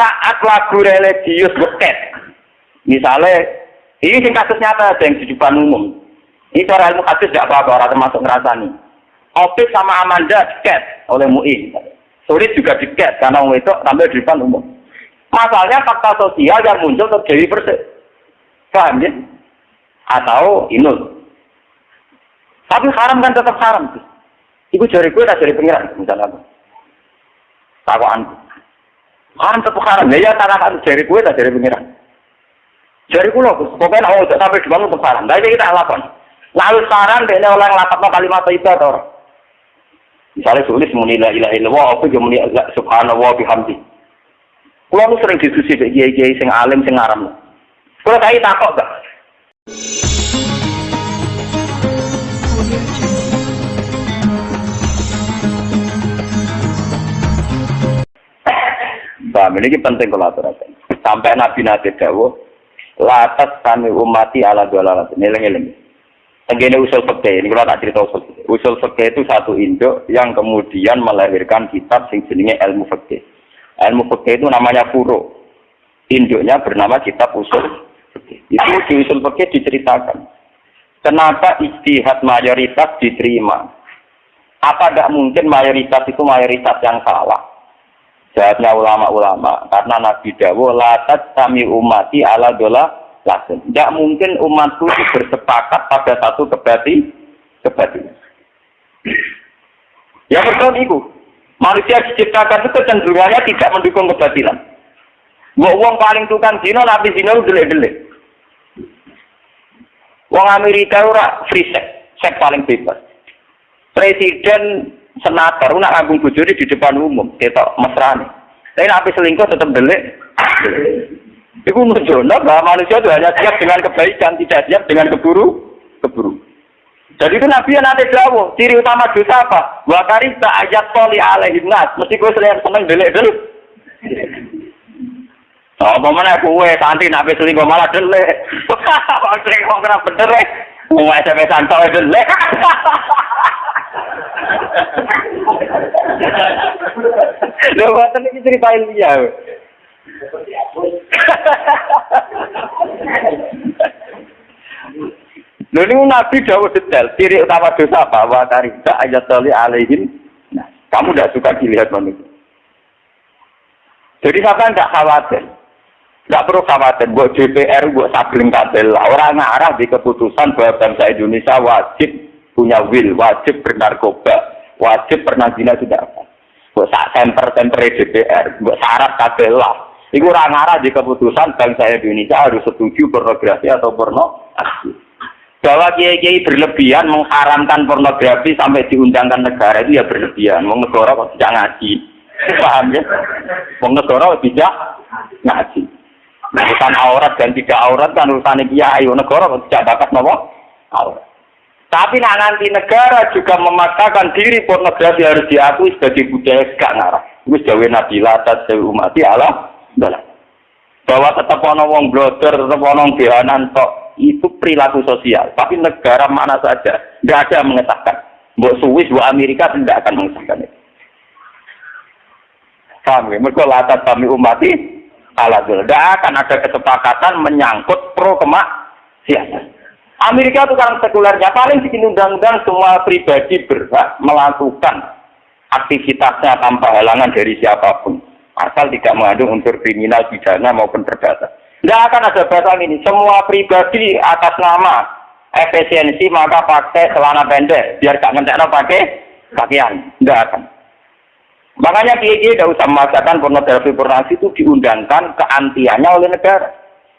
saat lagu religius beket. Misalnya, ini sing kasus nyata ada yang di depan umum. Ini cara ilmu hadis tidak apa-apa, orang termasuk ngerasani. Opis sama Amanda diket oleh MUI. Sulit juga diket karena itu tampil di depan umum. Masalahnya fakta sosial yang muncul terjadi persis. Paham ya? Atau inul. Tapi haram kan tetap haram. Iku jari gue tak jari pengiran, misalnya apa? Takwaan. Tetap haram. Ya ya kan jari gue tak jari pengiran. Jari gue loh, pokoknya mau sampai dibangun haram. Tapi kita lakukan. Lalu sekarang dia oleh ngelapatno kalimat itu atau Misalnya tulis muni la ilaha illallah apa yo muni subhanallah bihamdi. Kulo sering diskusi dengan kiai-kiai sing alim sing aram. Kulo tak takok gak? Paham, ini penting kalau aturakan. Sampai Nabi Nabi Dawo, latas kami umati ala dolalat. Nilai-nilai. Tenggine usul fikih, ini kalau tak cerita usul fikih. Usul fikih itu satu induk yang kemudian melahirkan kitab sing jenenge ilmu fikih. Ilmu fikih itu namanya furo. Induknya bernama kitab usul fikih. Itu di usul fikih diceritakan. Kenapa istihad mayoritas diterima? Apa tidak mungkin mayoritas itu mayoritas yang salah? Jawabnya ulama-ulama, karena Nabi Dawo, latat kami umati ala dola lakum. Tidak mungkin umatku bersepakat pada satu kebati kebatilan. Ya betul itu. Manusia diciptakan itu kecenderungannya tidak mendukung kebatilan. Mau uang paling tukang zino, nabi zino itu delik-delik. Uang Amerika ora free sex, seks paling bebas. Presiden senator nak agung bujuri di depan umum, kita mesrani. Tapi nabi selingkuh tetap delik. Itu menunjukkan bahwa manusia itu hanya siap dengan kebaikan, tidak siap dengan keburu, keburu. Jadi itu Nabi yang nanti jauh, ciri utama dosa apa? Wakari tak ayat toli alaihi nas. Mesti gue sering seneng delik dulu. Oh, mana kue santri nabi selingkuh malah delik. Sering kok kena bener? Mau SMP santai delik. Lho, ini cerita ilmiah. Lho Nabi Dawud detail, ciri utama dosa apa? Wa tarika ayat tali alaihim. Nah, kamu tidak suka dilihat manusia. Jadi siapa tidak khawatir. Tidak perlu khawatir, buat DPR, buat sabling kabel. Orang ngarah di keputusan bahwa bangsa Indonesia wajib punya will, wajib bernarkoba, wajib pernah zina tidak apa. Buat sak semper-semper DPR, buat syarat kabel lah. Iku orang ngarah di keputusan bangsa Indonesia harus setuju pornografi atau porno bahwa kiai-kiai berlebihan mengharamkan pornografi sampai diundangkan negara itu ya berlebihan. Wong negara kok tidak ngaji. Paham ya? Wong negara tidak ngaji. Urusan aurat dan tidak aurat kan urusan kiai. Wong negara kok tidak bakat nopo aurat. Tapi nah, nanti negara juga memaksakan diri pornografi harus diakui sebagai budaya gak ngarah. Itu jauh Nabi Latat, jauh umat Allah, bahwa tetap ono wong bloder, tetap ono bianan tok itu perilaku sosial. Tapi negara mana saja tidak ada yang mengesahkan. Buat Swiss, buat Amerika tidak akan mengesahkan itu. Paham ya? Mereka latar kami umati ala Tidak akan ada kesepakatan menyangkut pro kemak siapa. Amerika itu kan sekulernya paling bikin undang-undang semua pribadi berhak melakukan aktivitasnya tanpa halangan dari siapa pun. Asal tidak mengandung unsur kriminal, pidana maupun perdata. Tidak akan ada batang ini. Semua pribadi atas nama efisiensi maka pakai celana pendek biar gak ngentekno pakai pakaian. Tidak akan. Makanya kiai tidak usah memaksakan pornografi pornografi itu diundangkan keantiannya oleh negara.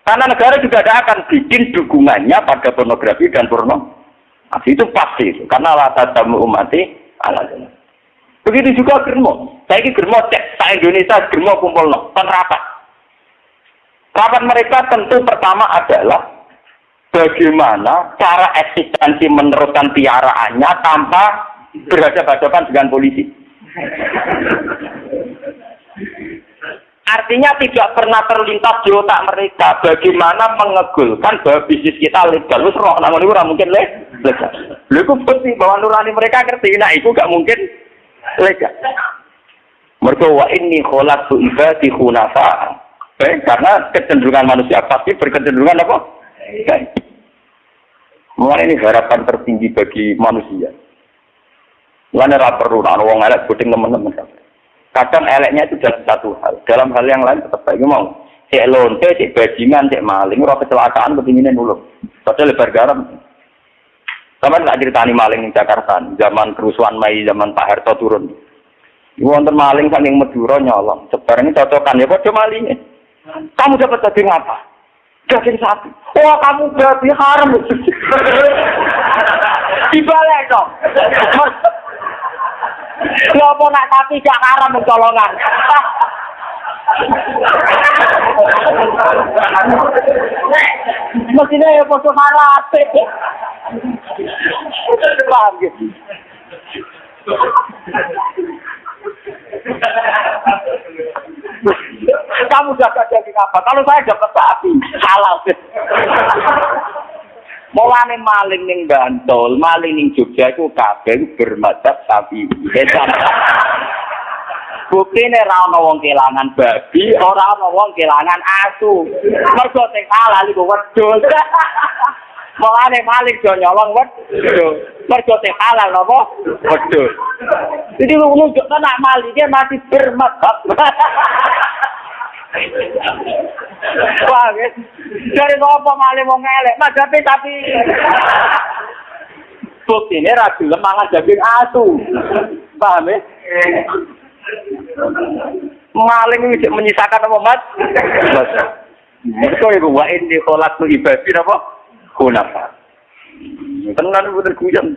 Karena negara juga tidak akan bikin dukungannya pada pornografi dan porno. Nah, itu pasti itu. Karena latar tamu umati ala Begitu juga germo. Saya ini germo cek. Saya Indonesia germo kumpul no. Penerapan. Rapat mereka tentu pertama adalah bagaimana cara eksistensi meneruskan piaraannya tanpa berhadapan-hadapan dengan polisi. Artinya tidak pernah terlintas di otak mereka bagaimana mengegulkan bahwa bisnis kita legal. Terus roh namun itu mungkin legal. Lalu itu bahwa nurani mereka ngerti. Nah itu gak mungkin legal. Mereka wa ini kholat tu ibadi khunafa. Eh, karena kecenderungan manusia pasti berkecenderungan apa? Baik. Mulai ini harapan tertinggi bagi manusia. Ora perlu nah wong elek puting teman-teman. Kadang eleknya itu dalam satu hal, dalam hal yang lain tetap baik mau. Cek lonte, cek bajingan, cek maling, ora kecelakaan kepinginnya nulung. Padahal lebar garam. Sama nggak ceritani maling di Jakarta, zaman kerusuhan Mei, zaman Pak Harto turun. Wonten maling saking Madura nyolong. Sebarang ini cocokan ya, kok malingnya. Kamu dapat daging apa? Daging sapi. Wah kamu berarti haram. Dibalik dong. Lopo nak sapi gak haram mencolongan. Mestinya ya poso harate. Paham gitu. Kamu dapat daging apa? Kalau saya dapat sapi, halal. Mulane maling ning Bantul, maling ning Jogja iku kabeh bermadzhab sapi. Bukti ini ora ana wong kelangan babi, ora ana wong kelangan asu. Mergo sing halal iku wedhus. Mulane maling do nyolong wedhus. Mergo sing halal napa? Wedhus. Jadi lu nunjukkan nak maling dia masih bermadzhab. Wah, guys. Dari apa maling mau ngelek? Mas tapi tapi bukti ini ragu lemangan daging asu. Paham ya? Maling ini menyisakan apa mas? Itu ibu wa ini kolak tu ibadi apa? Kunapa? Tenan bener guyon.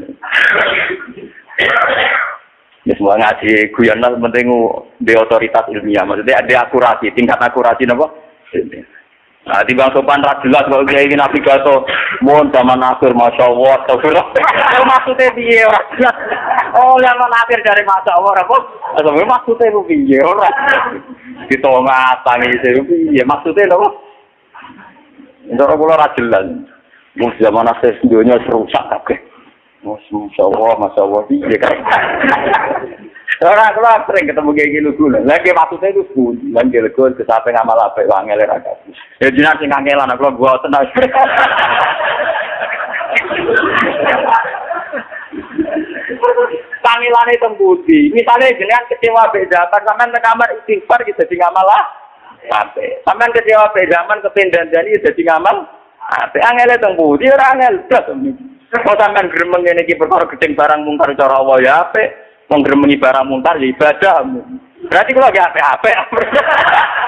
Ya semua ngaji guyon lah penting di otoritas ilmiah. Maksudnya ada akurasi, tingkat akurasi apa? Nah, di bang sopan rak jelas kalau dia ingin navigator, mohon zaman akhir, masya Allah, astagfirullah. maksudnya dia jelas. Oh, yang akhir dari masa Allah, apa? Astagfirullah maksudnya itu piye ora? Di tengah tangi piye maksudnya apa? Ndoro kula ra jelas. Mun zaman akhir dunia rusak kabeh. Masya Allah, Masya Allah, piye kan? Ora kula sering ketemu kayak gitu dulu. Lagi maksudnya itu pun, lan gelego kesape ngamal apa wangel ra kabeh. Ya jinak sing kangelan kula gua tenang. Pangilane tembudi. Misalnya jenengan kecewa beda, sampean ke kamar istighfar gitu jadi ngamal lah. Sampai. Sampean kecewa beda, zaman kepindahan jadi jadi ngamal. Apa angel tembudi ora angel blas. Kok sampean gremeng ngene iki perkara gedeng barang mungkar cara Allah ya apik. Wong gremengi barang mungkar ya ibadah. Berarti kalau lagi apik-apik.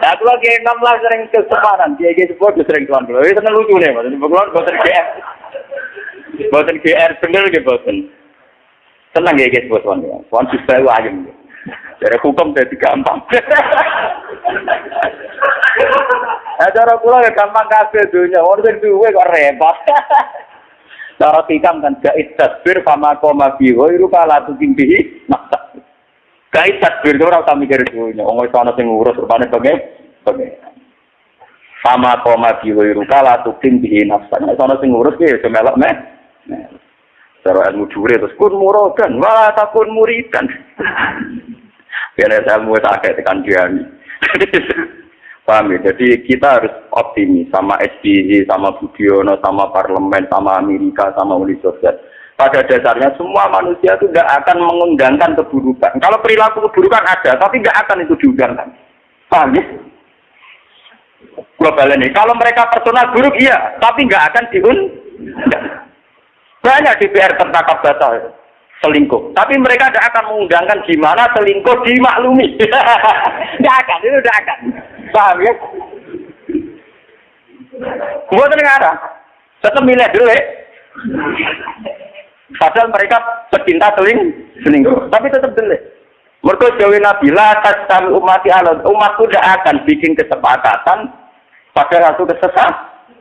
Aku lagi enam lah sering keseparan, gitu sebut sering tuan dulu. Ini seneng lucu nih, bukan bosan GR, bosan GR bener gitu bosan. Seneng ya guys buat tuan ya. Tuan bisa ayam. Dari hukum jadi gampang. Nah, cara kula ya gampang kabeh dunya. Wong sing duwe kok repot. Cara tikam kan gait tasbir fama koma bi ghairu kala tuking bihi maksa. Gait tasbir ora usah mikir dunya. Wong wis ana sing ngurus rupane bagai bagai. Fama koma bi ghairu kala tuking bihi nafsa. Nek ana sing ngurus ki ya melok meh. Cara ilmu jure terus kun muradan, wala takun muridan. Biar saya mau tak tekan dia. Paham ya? Jadi kita harus optimis sama SBY, sama Budiono, sama parlemen, sama Amerika, sama Uni Soviet. Pada dasarnya semua manusia itu tidak akan mengundangkan keburukan. Kalau perilaku keburukan ada, tapi tidak akan itu diundangkan. Paham ya? Global ini. Kalau mereka personal buruk, iya. Tapi nggak akan diundang. Banyak DPR tertangkap batal selingkuh. Tapi mereka tidak akan mengundangkan gimana selingkuh dimaklumi. Tidak akan, itu tidak akan. Paham ya? Buat negara. Tetap milih dulu ya. Padahal mereka pecinta seling selingkuh. Tapi tetap dulu. Mereka jauh Nabi, la kami umat Allah. Umatku tidak akan bikin kesepakatan pada ratu kesesat.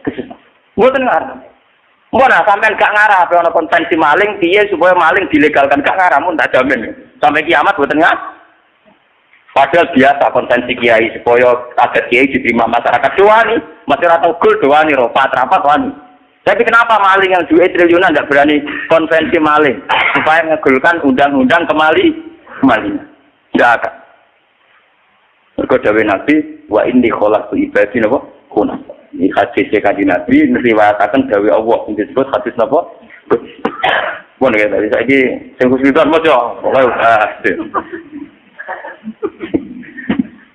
Kesesat. Buat negara. Mana sampean gak ngarah apa konvensi maling piye supaya maling dilegalkan gak ngarah mun tak jamin. Sampai kiamat boten nggak. Padahal biasa konvensi kiai supaya adat kiai diterima masyarakat doani, masih rata gul doani, ropat rapat wani. Tapi kenapa maling yang duit triliunan tidak berani konvensi maling supaya mengegulkan undang-undang kemali kemaling? Tidak akan. Mereka dawe Nabi, wa inni kholak tu ibadi napa? Kuna. Ini hadis kaji Nabi, meriwayatakan dawe Allah. Ini disebut hadis napa? Pun ya tadi saya ini, saya kesulitan maca. Pokoknya, ah,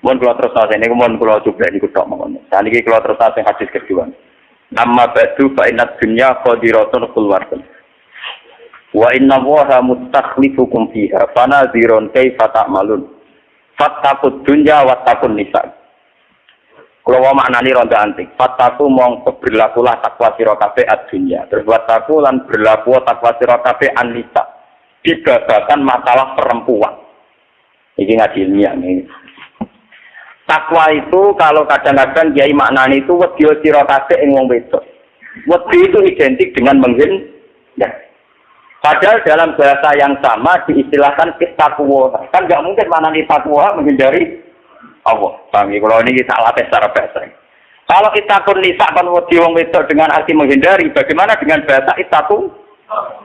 Mohon kalau terus nasi ini, mohon kalau coba ini kutok mohon. Saat ini kalau terus nasi hadis kedua. Amma ba'du fa inna dunya qadiratun kulwarun. Wa inna waha mustakhlifukum fiha fanadhirun kaifa ta'malun. Fattaqud dunya wattaqun nisa. Kalau mau maknani ronda antik, fattaku mong berlakulah takwa sira kabeh ad-dunya. Terus wattaku lan berlaku takwa sira kabeh an-nisa. Dibabakan masalah perempuan. Ini ngaji ilmiah nih. Takwa itu kalau kadang-kadang kiai maknani itu wedi sira kabeh ing wong wedok. Wedi itu identik dengan menghindar. Padahal dalam bahasa yang sama diistilahkan takwa. Kan nggak mungkin maknani takwa menghindari Allah. Paham ya? Kalau ini kita latih secara bahasa. Kalau kita pun nisa kan wong wedok dengan arti menghindari, bagaimana dengan bahasa itaku?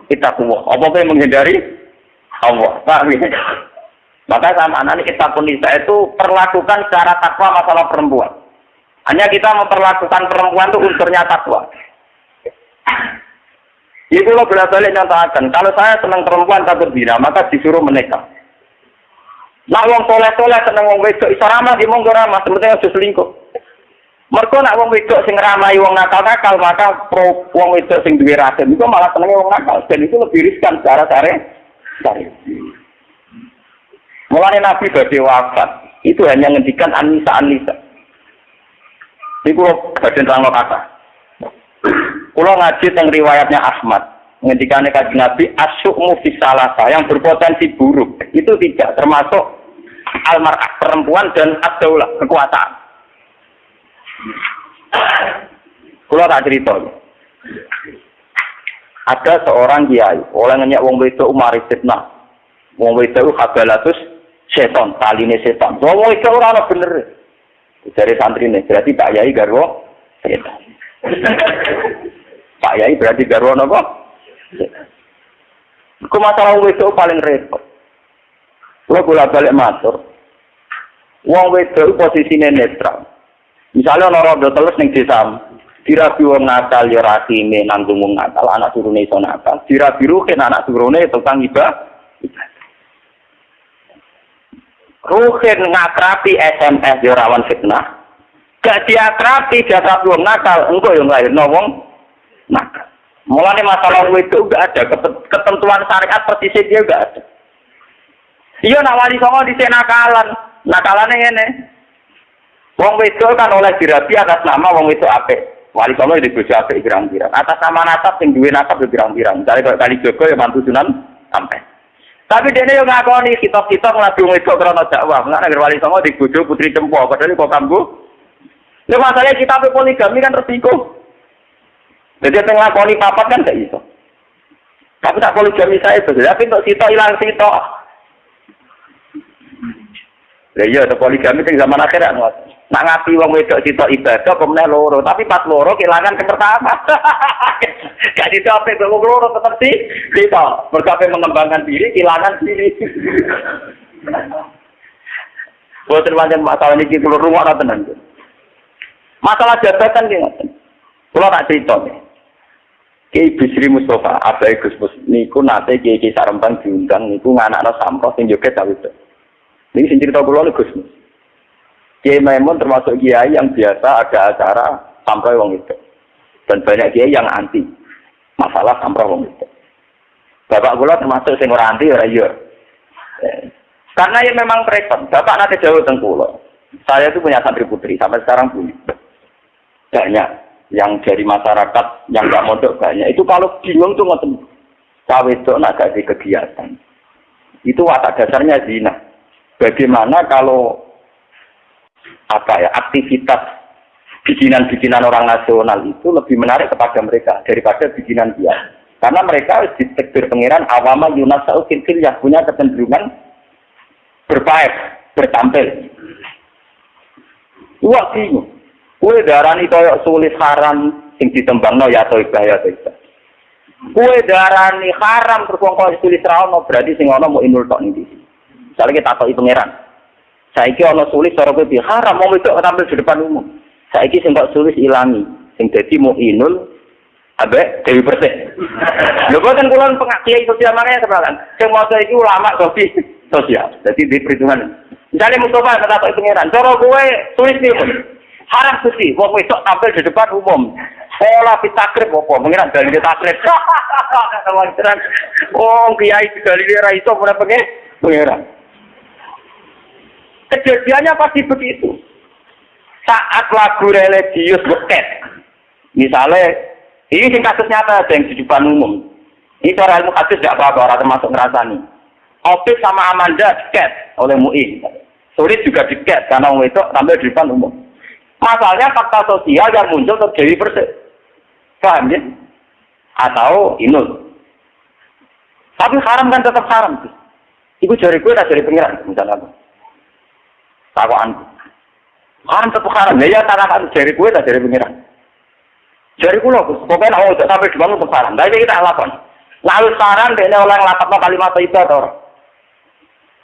Itaku. Apa yang menghindari? Allah. Paham ya? Maka sama anak kita pun nisa itu perlakukan secara takwa masalah perempuan. Hanya kita memperlakukan perempuan itu unsurnya takwa. Itu lo bolak balik nyatakan. Kalau saya senang perempuan takut zina, maka disuruh menikah. Nak wong soleh soleh seneng wong wedok iso ramah di monggo ramah, sebenarnya harus selingkuh. Mereka nak wong wedok sing ramai wong nakal nakal maka pro wong wedok sing duwe itu malah seneng wong nakal dan itu lebih riskan secara sare. Sare. Mulanya Nabi badhe wafat, itu hanya ngendikan Anisa Anisa. Ini kulo badhe terang kata. Kulo ngaji tentang riwayatnya Ahmad. Ngendikan kaji Nabi asyukmu fisalasa yang berpotensi buruk. Itu tidak termasuk almarah perempuan dan adaulah kekuasaan. Kulo tak cerita. Ada seorang kiai, oleh nanya wong wedok umar fitnah. Wong wedok habalatus seton, taline seton. Wong itu ora ana bener. Dari santri ini, berarti Pak Yai garwo setan. Pak Yai berarti garwo napa? Ku masalah itu paling repot. Kulo kula balik matur. Wong wedok posisine netral. Misalnya ana rondo telus ning desa, dirabi wong nakal ya rasine nanggung wong nakal, anak turune iso nakal. Dirabi rukin anak turune tukang ibadah. Ruhin ngakrapi SMS di rawan fitnah. Gak diakrapi, diakrapi wong nakal. Engkau yang lahir wong nakal. Mulanya masalah itu gak ada. Ketentuan syariat persis dia gak ada. Iya nak wali songo di nakalan. Nakalannya ini. Wong wedok kan oleh dirabi atas nama wong wedok ape. Wali songo di bojo ape pirang-pirang. Atas nama natap sing duwe natap pirang-pirang. Misalnya kali Jogo ya mantu sunan sampai. Tapi dia yang ngakoni kitab-kitab ngelabi wedok karena dakwah. Mengenai negeri wali songo di bojo putri cempo. Padahal kok kambu. Ini masalahnya kitab poligami kan resiko. Jadi yang ngakoni papat kan gak iso. Tapi tak poligami saya itu. Tapi untuk sito hilang sito. Lah iya poligami sing zaman akhir kan. Nak ngapi wong wedok sito ibadah kemudian loro, tapi pas loro kehilangan yang pertama. Gak dicapai wong loro tetap sih sito. Berkape mengembangkan diri, kehilangan diri. Buat pancen masalah ini kita rumah tenan. Masalah jabatan ki ngoten. Kula tak nih. Kiai Bisri Mustafa, abai Gus Mus, niku nate Kiai Kiai Sarempang diundang niku nganakno sampro sing joget ta itu. Ini sing cerita kula Gus Mus. Kiai Maimun termasuk kiai yang biasa ada acara sampai wong itu. Dan banyak kiai yang anti masalah sampai wong itu. Bapak kula termasuk sing ora anti ora iya. Karena ya memang repot. Bapak nanti jauh tengkulo. Saya itu punya santri putri sampai sekarang punya. Banyak yang dari masyarakat yang nggak mondok banyak. Itu kalau bingung tuh ngoten. Cawe itu nak kegiatan. Itu watak dasarnya zina. Bagaimana kalau apa ya aktivitas bikinan-bikinan orang nasional itu lebih menarik kepada mereka daripada bikinan dia. Karena mereka ditekbir pengiran awama yunasau fil yang punya kecenderungan berpaek, bertampil. Wah bingung. Kue darani koyok sulit haram sing ditembangno ya toibah ya toibah. Kue darani haram terus wong sulit ra ono berarti sing ono mau inul tok ning Misalnya kita takoki pangeran. Saiki ono sulit cara kowe haram mau itu tampil di depan umum. Saiki sing kok sulit ilangi. Sing dadi mau inul Abe Dewi Persik. Lho boten kula pengakiai sosial makanya kenalan. Sing maca iki ulama sofi sosial. Jadi di perhitungan. Misalnya Mustafa kata Pak Pangeran, cara gue tulis nih, haram suci, wong wedok tampil di depan umum. Pola pitakrib apa? Mengira dari takrib. Oh kiai juga ra iso ora pengen pangeran. Kejadiannya pasti begitu. Saat lagu religius beket, misalnya ini kasus nyata ada yang di depan umum. Ini cara ilmu kasus tidak apa-apa, orang termasuk ngerasani. Opis sama Amanda diket oleh MUI. Sulit juga diket karena itu tampil di depan umum. Masalahnya fakta sosial yang muncul terjadi persis. Paham ya? Atau inul. Tapi haram kan tetap haram. Ibu jari gue tak jari pengiran, misalnya apa? Takwaan. Haram tetap haram. Ya ya tanah jari gue tak jari pengiran. Jadi kulo, pokoknya mau oh, sampai dibangun untuk saran. Tapi kita lakukan. Lalu saran dia oleh ngelapatno kalimat itu atau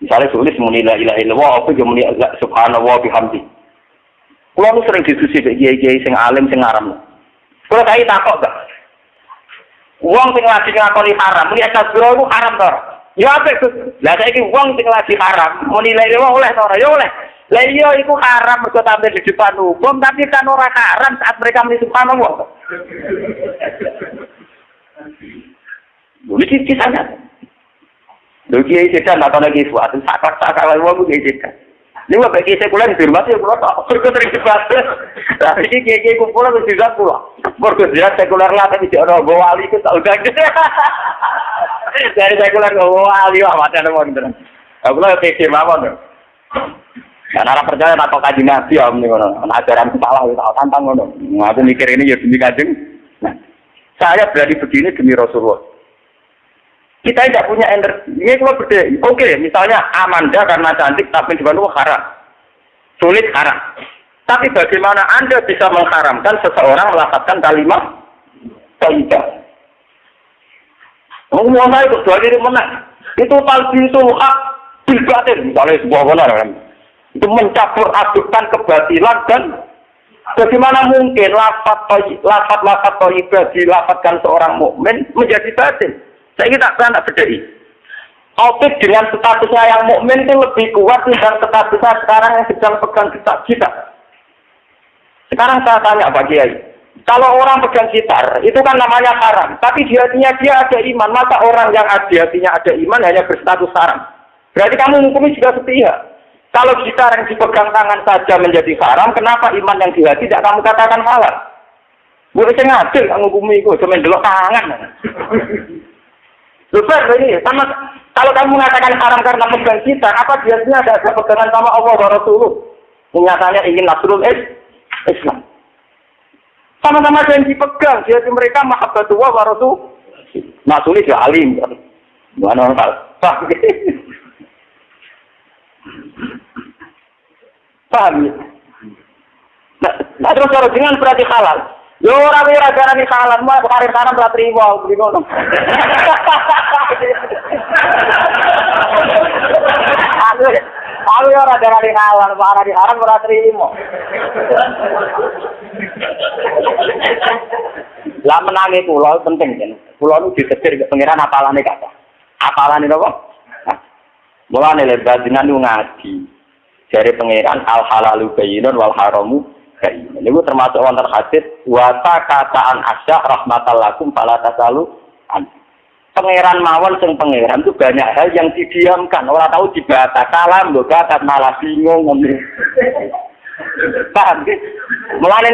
misalnya tulis muni la ilaha illallah apa yo muni subhanallah bihamdi. Kulo nu sering diskusi dengan kiai-kiai sing alim sing aram. Kulo tak takok gak. Uang sing lagi ngakoni haram, muni asabiro itu haram to. Ya apa itu? Lah saiki uang sing lagi haram, muni la ilaha oleh to Ya oleh. Lah iya haram mergo tampil di depan umum, tapi kan ora haram saat mereka muni subhanallah. Lho iki kisahnya. Lho kiai sedan tak lagi suatu sakak sakak lagi wong kiai sedan. Ini sekuler di ya tak berikut sering. Tapi ini kiai kiai pulau. Berikut dia sekuler lah tapi ada bawa wali tahu gak Dari sekuler wali wah mau beneran. Aku lah kiai mawon Karena orang percaya atau kaji nabi ya, ini kono. Ajaran kepala itu tantang kono. Aku mikir ini ya demi kajeng. Nah, saya berani begini demi Rasulullah. Kita tidak punya energi. Ini kalau beda. Oke, misalnya Amanda karena cantik tapi di Bandung haram. Sulit haram. Tapi bagaimana Anda bisa mengharamkan seseorang melakukan kalimat Taidah? Ngomong itu dua diri menang. Itu talbin itu hak bilbatin. Misalnya sebuah benar itu mencampur adukkan kebatilan dan bagaimana mungkin lafat lafat lafat toibah dilafatkan seorang mukmin menjadi batin. Saya kita pernah bedai. Opik dengan statusnya yang mukmin itu lebih kuat dan statusnya sekarang yang sedang pegang kitab kita. Sekarang saya tanya Pak Kiai, kalau orang pegang gitar, itu kan namanya haram. Tapi di hatinya dia ada iman. Masa orang yang di hatinya ada iman hanya berstatus haram? Berarti kamu menghukumi juga sepihak. Kalau gitar yang dipegang tangan saja menjadi haram, kenapa iman yang di hati tidak kamu katakan halal? Gue bisa ngadil, bumi itu, cuma delok tangan. Lupa ini, sama kalau kamu mengatakan haram karena pegang gitar, apa biasanya ada, ada pegangan sama Allah wa Rasulullah? Menyatanya ingin nasrul Islam. Sama-sama yang dipegang, jadi mereka mahabbatullah wa Rasul. Nasrul ya alim. Mana orang Paham ya? Nah, nah terus kalau dengan berarti halal. Yo ora ora darani halal, mau karir kanan ora trimo ngono. Aku aku ora darani halal, ora di haram ora trimo. Lah menangi kula penting kan. Kula nu ditetir ke pangeran apalane kata. Apalane napa? Mulane lebat dengan ngaji. Dari pangeran al halalu bayinun wal haramu bayinun. Ini termasuk wonten hadis wata kataan asya rahmatal lakum tasalu Pangeran mawon sing pangeran itu banyak hal yang didiamkan. Orang tahu dibata kalam kata malah bingung. Paham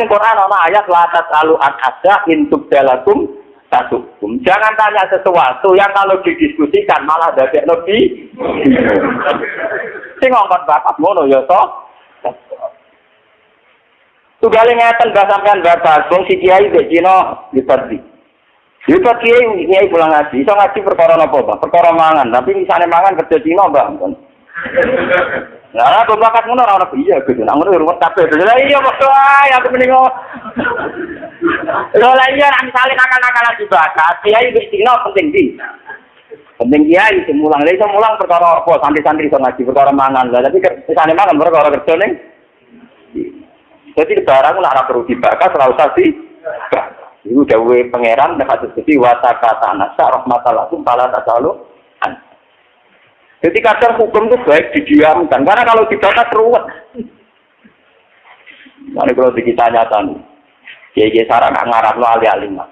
Quran ana ayat la tasalu an asya intuk dalakum tasukum. Jangan tanya sesuatu yang kalau didiskusikan malah dadek lebih. Sing ngongkon bapak ngono ya to. Tugale ngeten mbah sampean bapak wong si kiai mbek Cina diperdi. Dipat kiai kiai pulang ngaji, iso ngaji perkara napa, Pak? Perkara mangan, tapi misalnya mangan kerja Cina, Mbak. Nah, aku bakat ngono ora ono iya gitu. Nah, ngono rumah kabeh. Lah iya kok ae aku mending Lho lah iya nek misale nakal-nakalan dibakat, kiai wis dino penting di. Penting kiai sing mulang, lha iso mulang perkara apa santri-santri iso ngaji perkara mangan. Lah tapi kesane mangan perkara kerja ning Jadi barang lah ora perlu dibakar, ora usah di. Dawuhe pangeran nek hadis iki wa takatana sa rahmatallahi taala tasalu. Jadi kadang hukum itu baik didiamkan, karena kalau dibakar ruwet. Nanti kalau kita nyata nih, kiai sarang ngarap lo alih alih mah.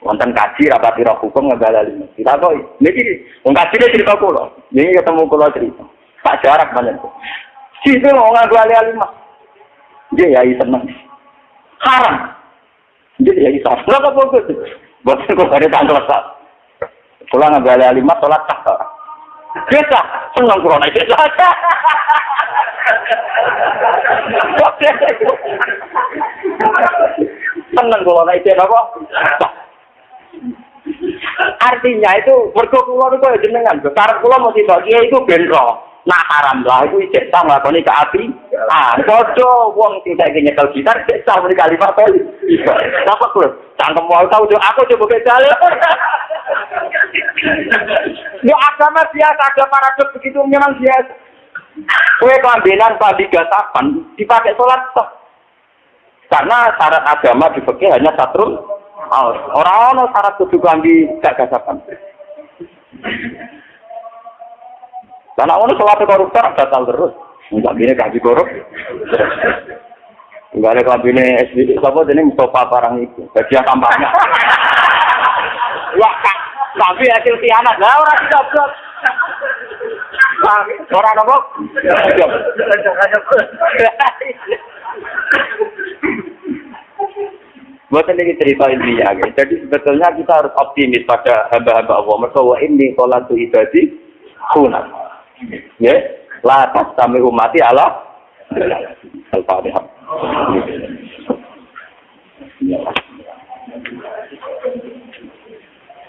Wonten kaji rapat roh hukum alih Kita kok, ini wong kaji dia cerita kulo, ini ketemu kulo cerita. Tak jarak banyak tuh. Situ mau nggak alih alih mah. Dia ya seneng. Haram. Dia ya isa. Berapa pokok? Buat kok ada tanggal sah. Pulang nggak alih alih mah, sholat tak. Desa, senang corona desa. senang corona itu apa? Artinya itu mergo kula niku ya jenengan, karep kula mesti bagi itu benro. Nah haram lah itu ijek sah nglakoni ke api. Ah, padha wong sing saiki nyekel gitar ijek sah muni kali. Apa kulo? Cangkem mau tahu aku coba kecale. Ya agama biasa, ada paradok begitu memang biasa. Kue kelambinan padi gasapan dipakai sholat toh. Karena syarat agama di hanya satu orang-orang syarat kudu kelambi gak gasapan. Karena orang sholat koruptor batal terus. Enggak bini kaji korup. Enggak ada kabine SBD, siapa jadi Mustafa barang itu. Bagian kampanye. Wah, tapi hasil kiamat lah orang goblok. Orang nopo? Buat ini cerita intinya, ya. jadi sebetulnya kita harus optimis pada hamba-hamba Allah. Mereka wa ini kolatu ibadi hunat. Ya, la tas kami umati Allah. Al-Fatihah.